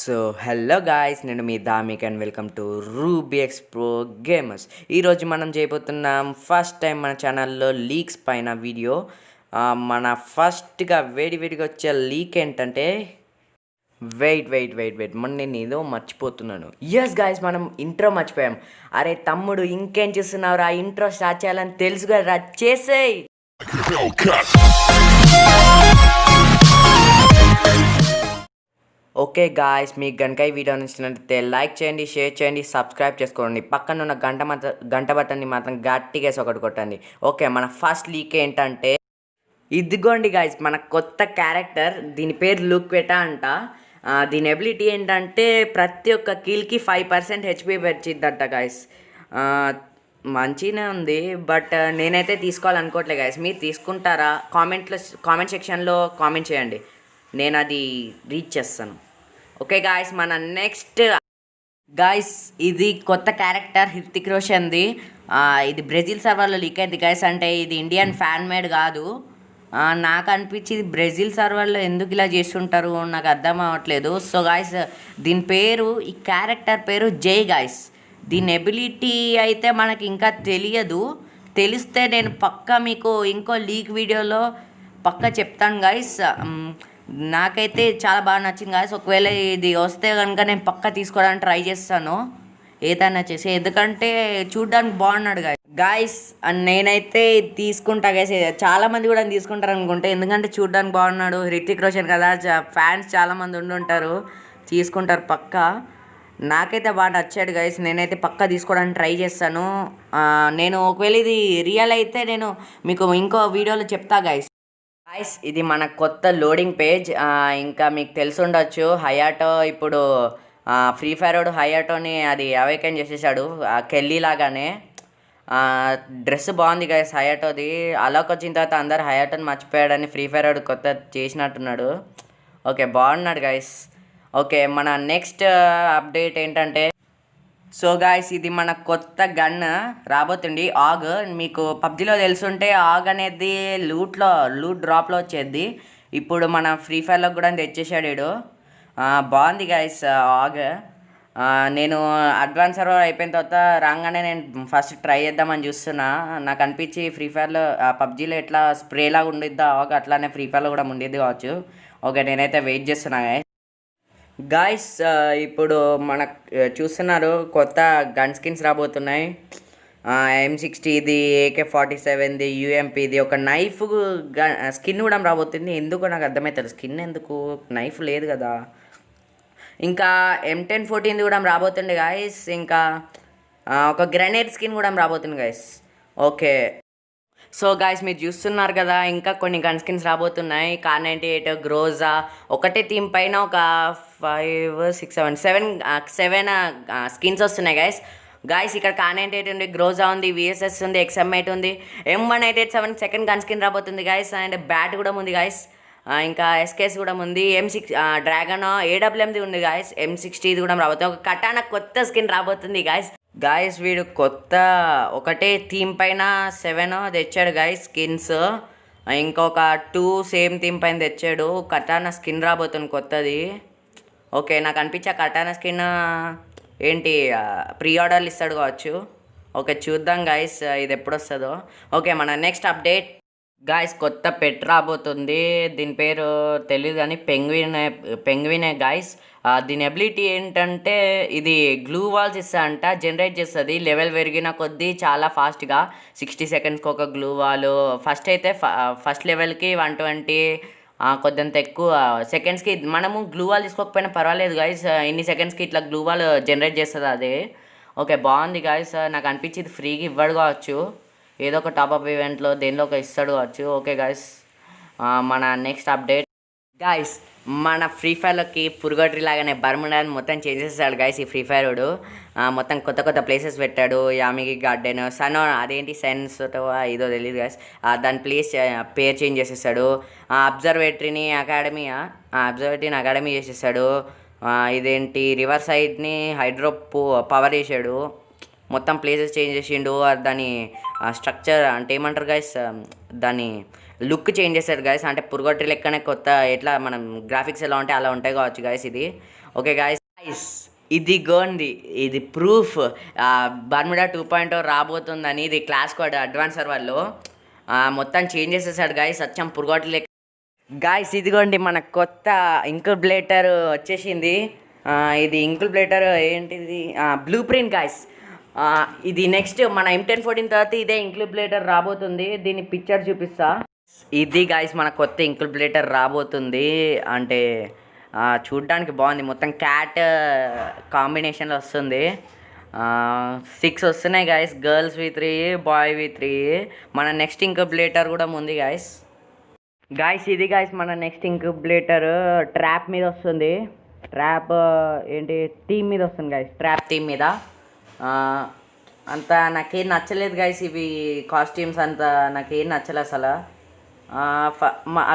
So hello guys నేను మీ Damik and welcome to Ruby Xpro Gamers. ఈరోజు మనం చేయబోతున్నాం ఫస్ట్ టైం మన ఛానల్లో లీక్స్ పైన వీడియో. మన ఫస్ట్గా వేడి వేడిగా వచ్చే లీక్ ఏంటంటే వెయిట్ వెయిట్ వెయిట్ వెయిట్. మన నేను ఏదో మర్చిపోతున్నాను. ఎస్ గాయస్ మనం ఇంట్రో మర్చిపోయాం. అరే తమ్ముడు ఇంకేం చేస్తున్నావు రా ఇంట్రో స్టార్ట్ చేయాలని తెలుసు కదా చేసేయ్! ఓకే గాయస్ మీకు గనక ఈ వీడియో నచ్చినట్లయితే లైక్ చేయండి షేర్ చేయండి సబ్స్క్రైబ్ చేసుకోండి. పక్కన ఉన్న గంట మాత్రం గంట బటన్ని మాత్రం గట్టిగా ఒకటి కొట్టండి. ఓకే మన ఫస్ట్ లీక్ ఏంటంటే ఇదిగోండి గాయస్ మన కొత్త క్యారెక్టర్ దీని పేరు లుక్ వెటా అంట దీని ఎబిలిటీ ఏంటంటే ప్రతి ఒక్క కిల్కి ఫైవ్ పర్సెంట్ హెచ్పి పెంచిద్దంట గాయస్ మంచిగానే ఉంది బట్ నేనైతే తీసుకోవాలనుకోవట్లే గాయస్ మీరు తీసుకుంటారా? కామెంట్లో కామెంట్ సెక్షన్లో కామెంట్ చేయండి. నేను అది రీచ్ చేస్తాను. ఓకే గాయస్ మన నెక్స్ట్ గాయస్ ఇది కొత్త క్యారెక్టర్ హృతిక్ రోషన్ది. ఇది బ్రెజిల్ సర్వర్లో లీక్ అయింది గాయస్ అంటే ఇది ఇండియన్ ఫ్యాన్ మేడ్ కాదు. నాకు అనిపించి ఇది బ్రెజిల్ సర్వర్లో ఎందుకు ఇలా చేస్తుంటారు నాకు అర్థం అవ్వట్లేదు. సో గాయస్ దీని పేరు ఈ క్యారెక్టర్ పేరు జై గాయస్ దీని ఎబిలిటీ అయితే మనకి ఇంకా తెలియదు. తెలిస్తే నేను పక్కా మీకు ఇంకో లీక్ వీడియోలో పక్క చెప్తాను గాయస్ నాకైతే చాలా బాగా నచ్చింది కాదు ఒకవేళ ఇది వస్తే కనుక నేను పక్కా తీసుకోవడానికి ట్రై చేస్తాను. ఏదైనా చేసి ఎందుకంటే చూడడానికి బాగున్నాడు గాయస్ గాయస్ నేనైతే తీసుకుంటా గైస్ చాలా మంది కూడా తీసుకుంటారు అనుకుంటే ఎందుకంటే చూడడానికి బాగున్నాడు. హృతిక్ రోషన్ కదా ఫ్యాన్స్ చాలా మంది ఉండి ఉంటారు. తీసుకుంటారు పక్కా. నాకైతే బాగా నచ్చాడు గైస్ నేనైతే పక్కా తీసుకోవడానికి ట్రై చేస్తాను. నేను ఒకవేళ ఇది రియల్ అయితే నేను మీకు ఇంకో వీడియోలో చెప్తా గైస్ ఐస్ ఇది మన కొత్త లోడింగ్ పేజ్ ఇంకా మీకు తెలిసి ఉండొచ్చు హయాటో ఇప్పుడు ఫ్రీ ఫైర్ వాడు హయాటోని అది అవేకన్ చేసేసాడు. కెల్లీ లాగానే. డ్రెస్ బాగుంది గైస్ హయాటోది అలాక్ వచ్చిన తర్వాత అందరు హయాటోని మర్చిపోయాడని ఫ్రీ ఫైర్ వాడు కొత్త చేసినట్టున్నాడు. ఓకే బాగున్నాడు గైస్ ఓకే మన నెక్స్ట్ అప్డేట్ ఏంటంటే సో గాయస్ ఇది మన కొత్త గన్ రాబోతుంది. ఆగ్ మీకు పబ్జిలో తెలుసుంటే ఆగ్ అనేది లూట్లో లూట్ డ్రాప్లో వచ్చేది. ఇప్పుడు మన ఫ్రీ ఫైర్లో కూడా తెచ్చేసాడు బాగుంది గాయస్ ఆగ్. నేను అడ్వాన్స్ సర్వర్ అయిపోయిన తర్వాత రాగానే నేను ఫస్ట్ ట్రై చేద్దామని చూస్తున్నా. నాకు అనిపించి ఫ్రీ ఫైర్లో పబ్జీలో ఎట్లా స్ప్రేలాగా ఉండిద్దా ఆగ్ అట్లానే ఫ్రీ ఫైర్లో కూడా ఉండేది కావచ్చు. ఓకే నేనైతే వెయిట్ చేస్తున్నా గాయస్ గాయస్ uh, ఇప్పుడు మన uh, చూస్తున్నారు కొత్త గన్ స్కిన్స్ రాబోతున్నాయి. ఎం సిక్స్టీది ఏకే ఫార్టీ సెవెన్ది యూఎంపీది ఒక నైఫ్ స్కిన్ uh, కూడా రాబోతుంది. ఎందుకు నాకు అర్థమవుతుంది స్కిన్ ఎందుకు? నైఫ్ లేదు కదా. ఇంకా ఎం టెన్ ఫోర్టీన్ది కూడా రాబోతుంది గాయస్ ఇంకా ఒక గ్రెనేడ్ స్కిన్ కూడా రాబోతుంది గాయస్ ఓకే సో గాయస్ మీరు చూస్తున్నారు కదా ఇంకా కొన్ని గన్ స్కిన్స్ రాబోతున్నాయి. కార్ నైంటీ ఎయిట్ గ్రోజా ఒకటే థీమ్ పైన ఒక five six seven seven seven skins వస్తున్నాయి గాయస్ గాయస్ ఇక్కడ కార్ నైంటీ ఎయిట్ ఉంది గ్రోజా ఉంది విఎస్ఎస్ ఉంది ఎక్స్ఎం ఎయిట్ ఉంది. M one eight eight seven second gun skin రాబోతుంది గాయస్ అండ్ బ్యాట్ కూడా ఉంది గాయస్ ఇంకా ఎస్కేస్ కూడా ఉంది ఎం సిక్స్ డ్రాగన్ ఏడబ్ల్యూఎంది ఉంది గాయస్ ఎం సిక్స్టీది కూడా రాబోతుంది. ఒక కటానా కొత్త స్కిన్ రాబోతుంది గాయస్ గాయస్ వీడు కొత్త ఒకటే థీమ్ పైన సెవెన్ తెచ్చాడు గాయస్ స్కిన్స్ ఇంకొక టూ సేమ్ థీమ్ పైన తెచ్చాడు. కటానా స్కిన్ రాబోతుంది కొత్తది. ఓకే నాకు అనిపించే కటానా స్కిన్ ఏంటి ప్రీ ఆర్డర్లు ఇస్తాడు కావచ్చు. ఓకే చూద్దాం గాయస్ ఇది ఎప్పుడు వస్తుందో ఓకే మన నెక్స్ట్ అప్డేట్ గాయస్ కొత్త పెట్ రాబోతుంది. దీని పేరు తెలియదు కానీ పెంగ్విన్ పెంగ్వినే గాయస్ దీని ఎబిలిటీ ఏంటంటే ఇది గ్లూ వాల్స్ ఇస్తా అంట జనరేట్ చేస్తుంది. లెవెల్ పెరిగిన కొద్దీ చాలా ఫాస్ట్గా సిక్స్టీ సెకండ్స్కి ఒక గ్లూ వాల్ ఫస్ట్ అయితే ఫస్ట్ లెవెల్కి వన్ ట్వంటీ కొద్దింత ఎక్కువ. సెకండ్స్కి మనము గ్లూ వాల్ తీసుకోకపోయినా పర్వాలేదు గాయస్ ఇన్ని సెకండ్స్కి ఇట్లా గ్లూ వాల్ జనరేట్ చేస్తుంది అది. ఓకే బాగుంది గాయస్ నాకు అనిపించింది. ఫ్రీగా ఇవ్వడు కావచ్చు. ఏదో ఒక టాపప్ ఈవెంట్లో దేనిలో ఒక ఇస్తాడు కావచ్చు. ఓకే గాయస్ మన నెక్స్ట్ అప్డేట్ గాయస్ మన ఫ్రీ ఫైర్లోకి పురుగట్రి లాగానే బర్ముడాని మొత్తం చేసేసాడు గాయస్ ఈ ఫ్రీ ఫైర్ మొత్తం కొత్త కొత్త ప్లేసెస్ పెట్టాడు. యామిగి గార్డెన్ సన్ అదేంటి సైన్స్ ఏదో తెలియదు గాయస్ దాని ప్లేస్ పేరు చేంజ్ చేసేసాడు. అబ్జర్వేటరీని అకాడమీ అబ్జర్వేటరీని అకాడమీ చేసేసాడు. ఇదేంటి రివర్ సైడ్ని హైడ్రో పవర్ చేసాడు మొత్తం ప్లేసెస్ చేంజ్ చేసిండు దాని స్ట్రక్చర్ అంటే ఏమంటారు గైస్ దాని లుక్ చేంజ్ చేశారు గైస్ అంటే పురుగొట్టి లెక్కనే కొత్త ఎట్లా మనం గ్రాఫిక్స్ ఎలా ఉంటే అలా ఉంటాయి కావచ్చు గైస్ ఇది. ఓకే గాయస్ గాయస్ ఇది గోండి ఇది ప్రూఫ్ బర్మిడా టూ పాయింట్ రాబోతుందని ఇది క్లాస్ కోడ్ అడ్వాన్స్ సర్వర్లో మొత్తం చేంజ్ చేసేసాడు గాయస్ సత్యం పురుగోట్లు లెక్క. గాయస్ ఇదిగోండి మన కొత్త ఇంకుబ్లేటర్ వచ్చేసింది. ఇది ఇంకుబ్లేటర్ ఏంటిది? బ్లూ ప్రింట్ గాయస్ ఇది నెక్స్ట్ మన ఎం టెన్ ఫోర్టీన్ తర్వాత ఇదే ఇంక్యుబులేటర్ రాబోతుంది. దీని పిక్చర్ చూపిస్తా. ఇది గాయస్ మన కొత్త ఇంక్యుబులేటర్ రాబోతుంది. అంటే చూడ్డానికి బాగుంది. మొత్తం క్యాట్ కాంబినేషన్లో వస్తుంది. సిక్స్ వస్తున్నాయి guys girls V three boy V three మన నెక్స్ట్ ఇంక్యుబులేటర్ కూడా ఉంది గాయస్ గాయస్ ఇది గాయస్ మన నెక్స్ట్ ఇంక్యుబులేటర్ ట్రాప్ మీద వస్తుంది. ట్రాప్ ఏంటి? టీమ్ మీద వస్తుంది గాయస్ ట్రాప్ టీమ్ మీద. అంత నాకేం నచ్చలేదు గాయస్ ఇవి కాస్ట్యూమ్స్ అంత. నాకేం నచ్చలేదు అసలు. ఆ,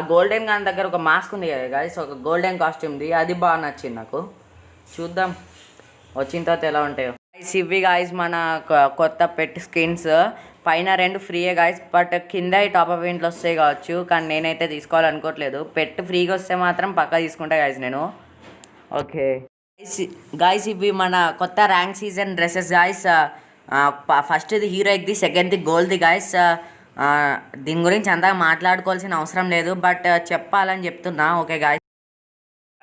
గోల్డెన్ గాన్ దగ్గర ఒక మాస్క్ ఉంది కదా గాయస్ ఒక గోల్డెన్ కాస్ట్యూమ్ది అది బాగా నచ్చింది నాకు. చూద్దాం వచ్చిన తర్వాత ఎలా ఉంటాయో. గాయస్ ఇవి గాయస్ మన కొత్త పెట్ స్కిన్స్ పైన రెండు ఫ్రీయే గాయస్ బట్ కింద ఈ టాప్ అప్ ఇంట్లో వస్తాయి కావచ్చు కానీ నేనైతే తీసుకోవాలనుకోవట్లేదు. పెట్ ఫ్రీగా వస్తే మాత్రం పక్కా తీసుకుంటా గాయస్ నేను. ఓకే గాయస్ ఇవి మన కొత్త ర్యాంక్ సీజన్ డ్రెస్సెస్ గాయస్ ఫస్ట్ది హీరోయిక్ది సెకండ్ది గోల్డ్ది గాయస్ దీని గురించి అంతగా మాట్లాడుకోవాల్సిన అవసరం లేదు బట్ uh, చెప్పాలని చెప్తున్నా ఓకే గాయస్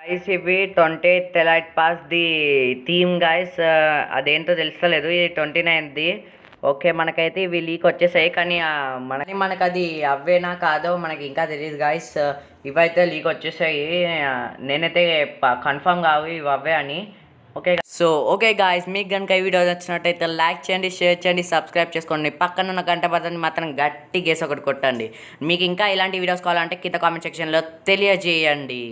గాయస్ ఇవి twenty the elite pass the theme guys uh, అదేంటో తెలుస్తలేదు ఇది ట్వంటీ నైన్ది ఓకే మనకైతే ఇవి లీక్ వచ్చేసాయి కానీ ఆ, మనకి మనకు అది అవ్వేనా కాదో మనకి ఇంకా తెలియదు గాయస్ ఇవైతే లీక్ వచ్చేసాయి. నేనైతే కన్ఫర్మ్ కావు ఇవి అవే అని. ఓకే సో ఓకే గాయస్ మీకు కనుక ఈ వీడియో నచ్చినట్టయితే లైక్ చేయండి షేర్ చేయండి సబ్స్క్రైబ్ చేసుకోండి. పక్కన ఉన్న గంట బటన్ మాత్రం గట్టి గేసి ఒకటి కొట్టండి. మీకు ఇంకా ఇలాంటి వీడియోస్ కావాలంటే కింద కామెంట్ సెక్షన్లో తెలియజేయండి.